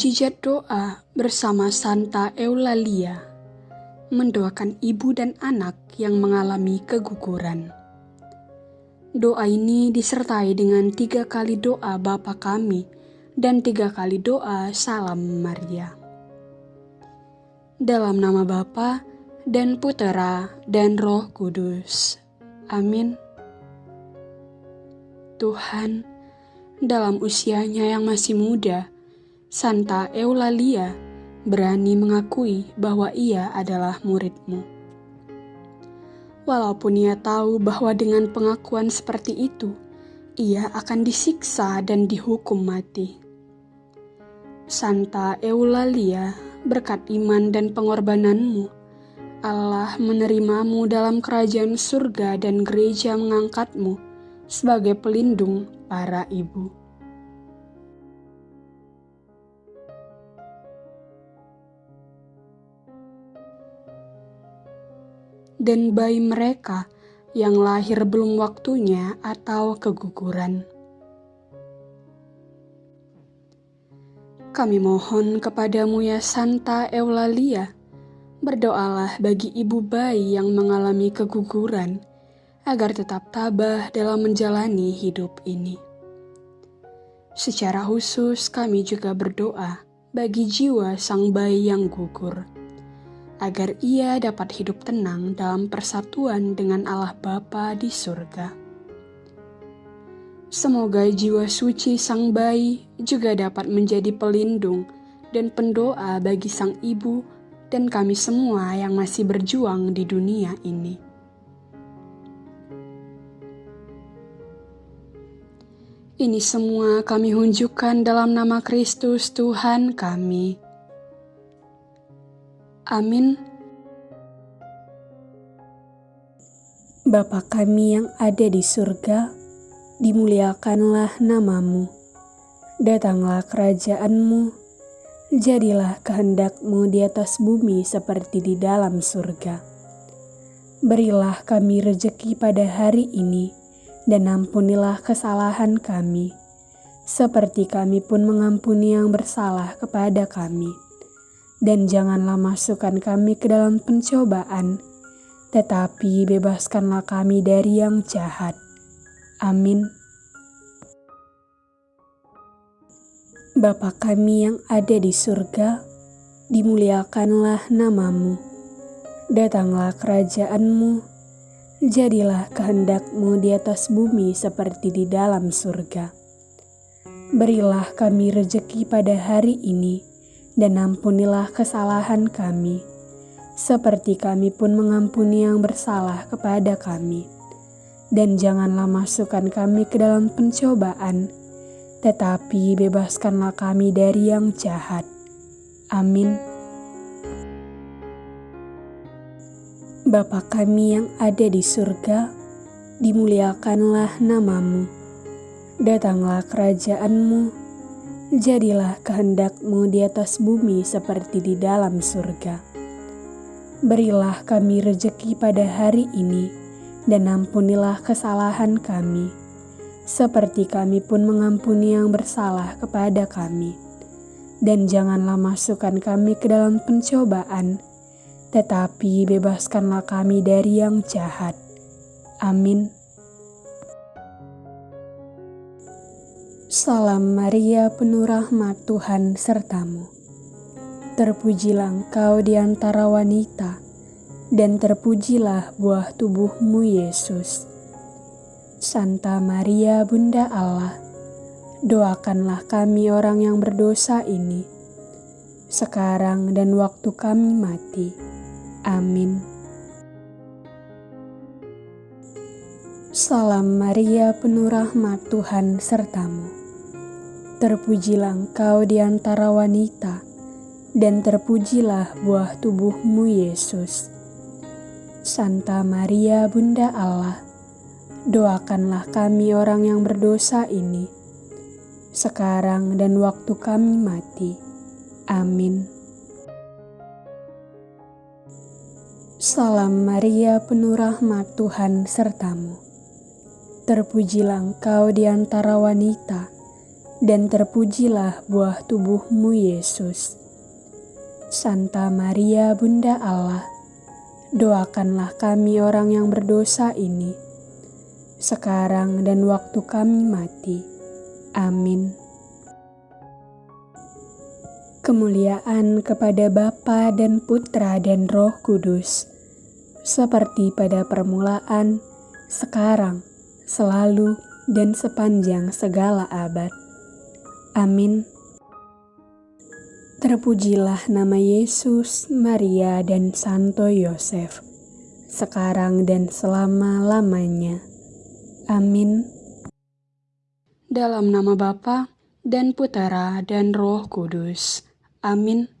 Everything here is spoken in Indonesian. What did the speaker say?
Mujizat doa bersama Santa Eulalia mendoakan ibu dan anak yang mengalami keguguran. Doa ini disertai dengan tiga kali doa Bapa kami dan tiga kali doa Salam Maria. Dalam nama Bapa dan Putera dan Roh Kudus. Amin. Tuhan, dalam usianya yang masih muda, Santa Eulalia berani mengakui bahwa ia adalah muridmu. Walaupun ia tahu bahwa dengan pengakuan seperti itu, ia akan disiksa dan dihukum mati. Santa Eulalia, berkat iman dan pengorbananmu, Allah menerimamu dalam kerajaan surga dan gereja mengangkatmu sebagai pelindung para ibu. Dan bayi mereka yang lahir belum waktunya atau keguguran. Kami mohon kepadamu ya Santa Eulalia, berdoalah bagi ibu bayi yang mengalami keguguran, agar tetap tabah dalam menjalani hidup ini. Secara khusus kami juga berdoa bagi jiwa sang bayi yang gugur agar ia dapat hidup tenang dalam persatuan dengan Allah Bapa di surga. Semoga jiwa suci sang bayi juga dapat menjadi pelindung dan pendoa bagi sang ibu dan kami semua yang masih berjuang di dunia ini. Ini semua kami hunjukkan dalam nama Kristus Tuhan kami. Amin. Bapa kami yang ada di surga, dimuliakanlah namamu. Datanglah kerajaanmu, jadilah kehendakmu di atas bumi seperti di dalam surga. Berilah kami rejeki pada hari ini, dan ampunilah kesalahan kami, seperti kami pun mengampuni yang bersalah kepada kami dan janganlah masukkan kami ke dalam pencobaan, tetapi bebaskanlah kami dari yang jahat. Amin. Bapa kami yang ada di surga, dimuliakanlah namamu. Datanglah kerajaanmu, jadilah kehendakmu di atas bumi seperti di dalam surga. Berilah kami rejeki pada hari ini, dan ampunilah kesalahan kami, seperti kami pun mengampuni yang bersalah kepada kami. Dan janganlah masukkan kami ke dalam pencobaan, tetapi bebaskanlah kami dari yang jahat. Amin. Bapa kami yang ada di surga, dimuliakanlah namamu. Datanglah kerajaanmu, jadilah kehendakmu di atas bumi seperti di dalam surga. Berilah kami rejeki pada hari ini, dan ampunilah kesalahan kami, seperti kami pun mengampuni yang bersalah kepada kami. Dan janganlah masukkan kami ke dalam pencobaan, tetapi bebaskanlah kami dari yang jahat. Amin. Salam Maria penuh rahmat Tuhan sertamu. Terpujilah engkau di antara wanita, dan terpujilah buah tubuhmu Yesus. Santa Maria Bunda Allah, doakanlah kami orang yang berdosa ini, sekarang dan waktu kami mati. Amin. Salam Maria penuh rahmat Tuhan sertamu. Terpujilah engkau di antara wanita, dan terpujilah buah tubuhmu Yesus. Santa Maria Bunda Allah, doakanlah kami orang yang berdosa ini, sekarang dan waktu kami mati. Amin. Salam Maria penuh rahmat Tuhan sertamu. Terpujilah engkau di antara wanita, dan terpujilah buah tubuhmu Yesus. Santa Maria Bunda Allah, doakanlah kami orang yang berdosa ini, sekarang dan waktu kami mati. Amin. Kemuliaan kepada Bapa dan Putra dan Roh Kudus, seperti pada permulaan, sekarang, selalu, dan sepanjang segala abad. Amin. Terpujilah nama Yesus, Maria, dan Santo Yosef, sekarang dan selama-lamanya. Amin. Dalam nama Bapa dan Putera dan Roh Kudus. Amin.